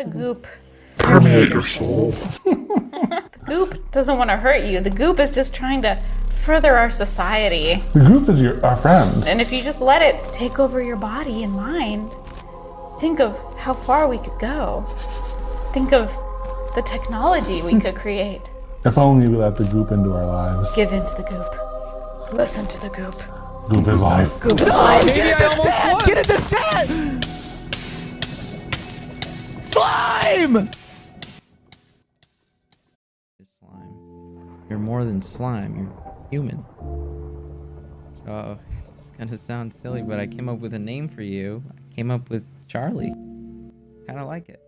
the mm-hmm. goop Permeate your soul. the goop doesn't want to hurt you. The goop is just trying to further our society. The goop is your our friend. And if you just let it take over your body and mind, think of how far we could go. Think of the technology we could create. If only we let the goop into our lives. Give in to the goop. Listen to the goop. Goop is life. Goop is life. Get in the set! Get in the set! Slime! slime. You're more than slime. You're human. So it's gonna sound silly, but I came up with a name for you. I came up with Charlie. Kind of like it.